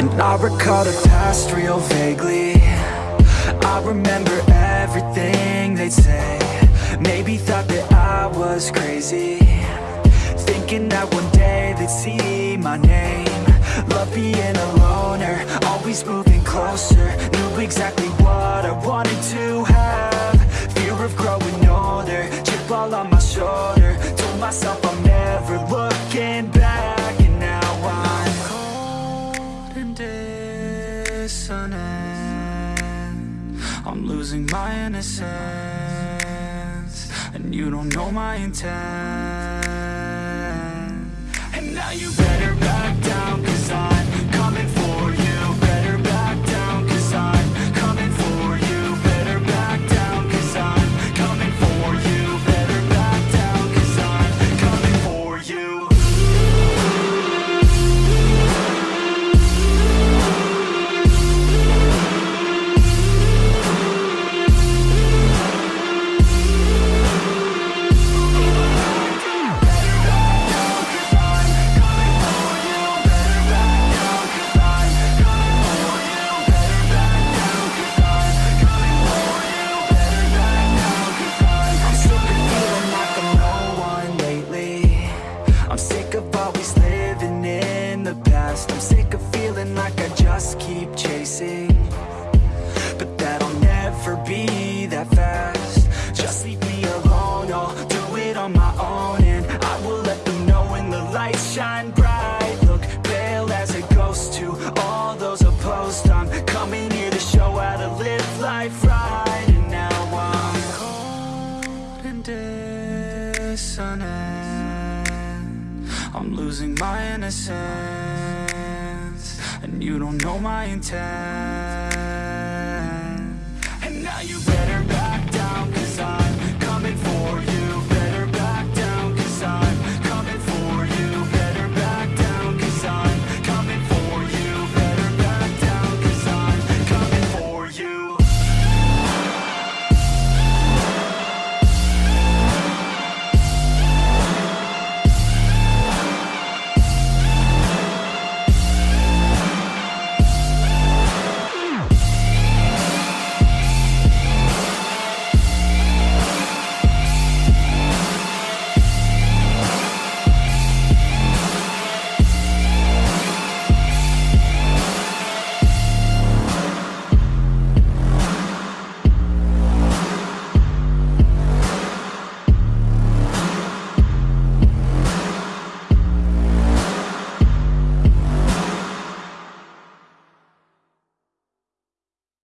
And I recall the past real vaguely. I remember everything they'd say. Maybe thought that I was crazy. Thinking that one day they'd see my name. Love being a loner Always moving closer. Knew exactly listening. I'm losing my innocence And you don't know my intent. And now you better back down I'm losing my innocence And you don't know my intent.